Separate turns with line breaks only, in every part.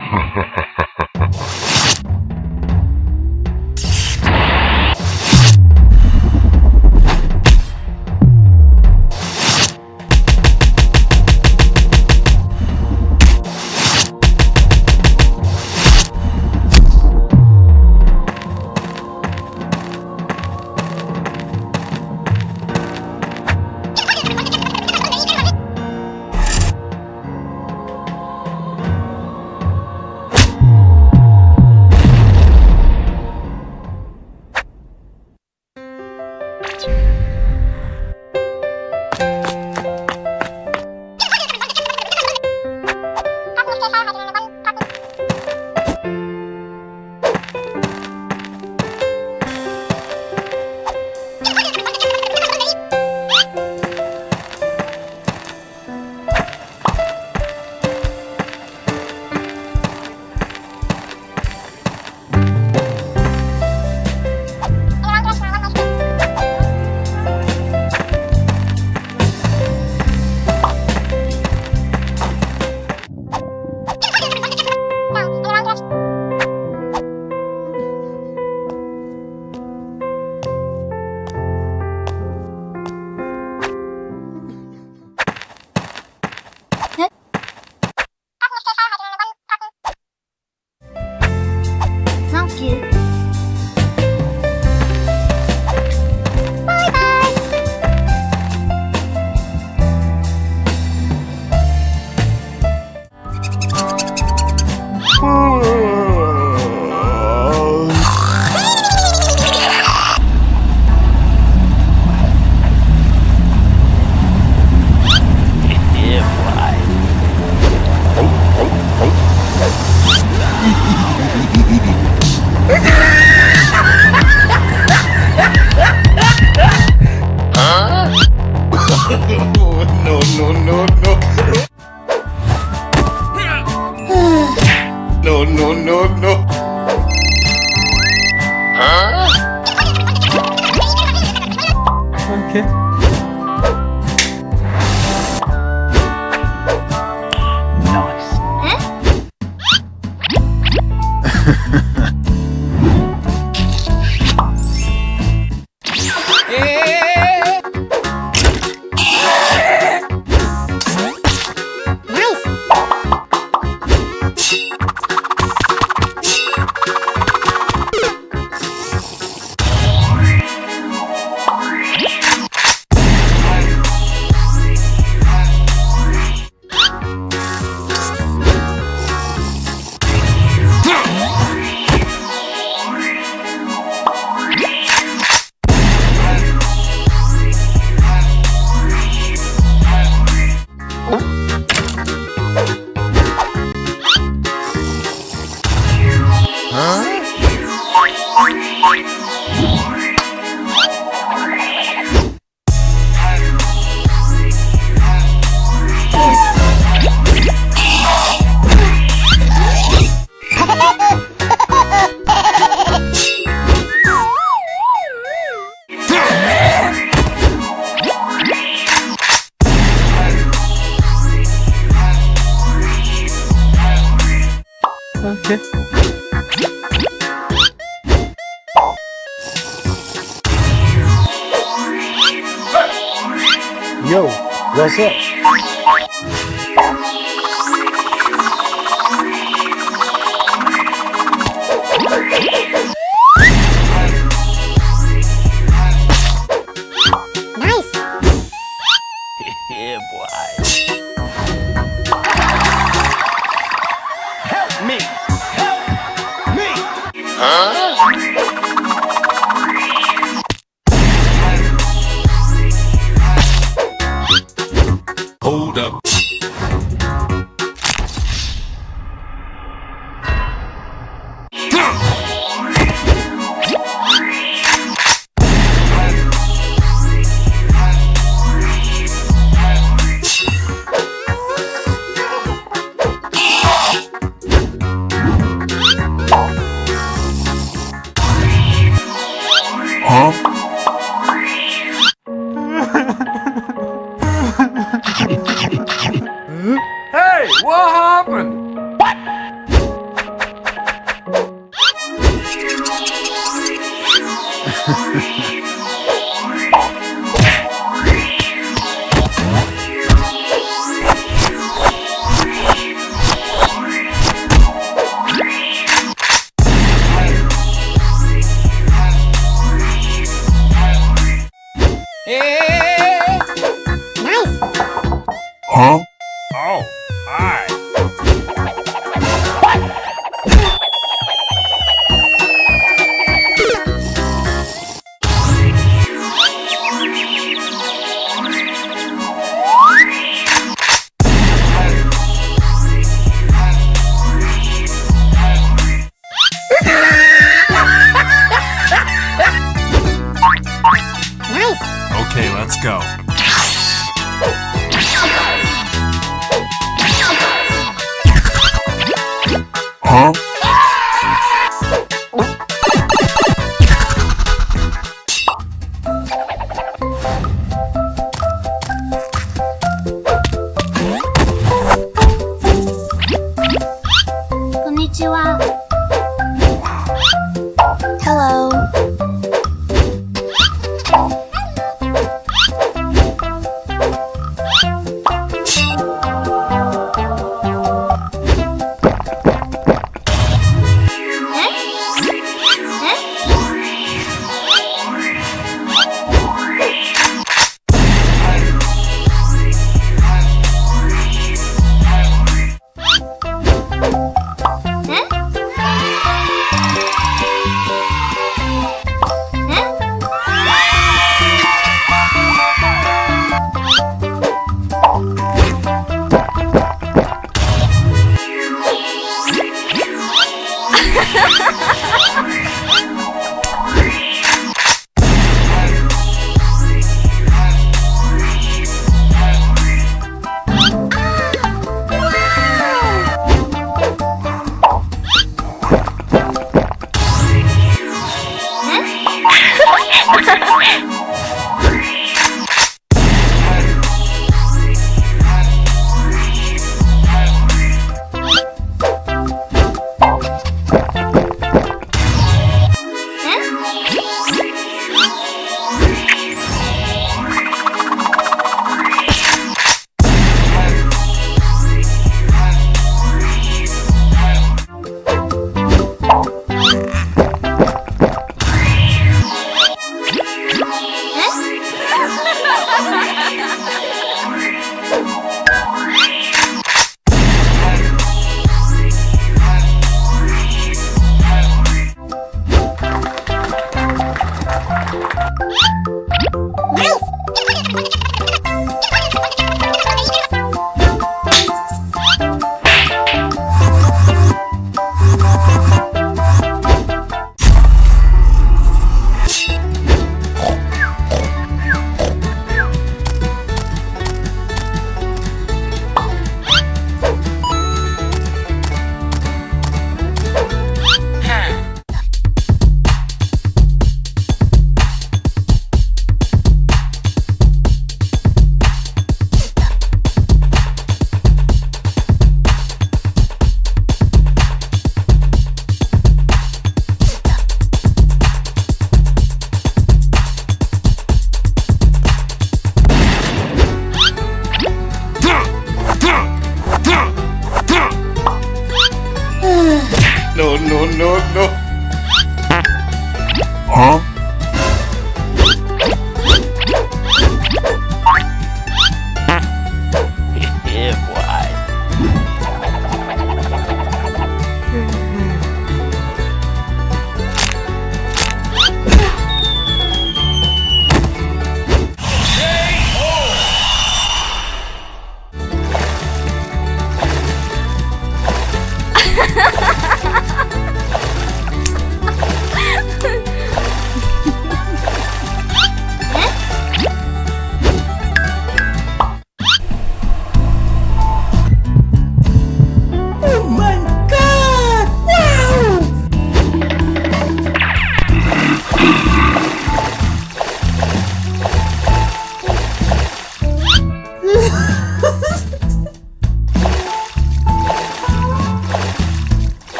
Hahaha.
Okay. Nice.
Nice. Yo, what's up?
Hey, Oh,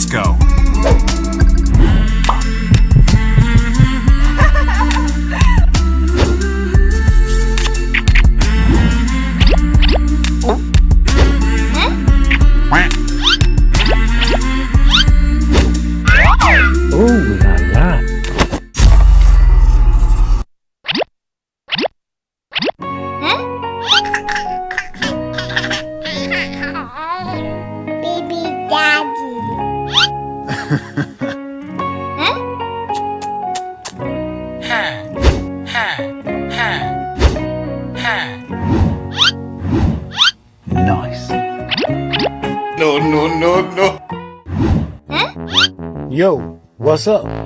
let's go.
What's up?